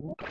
you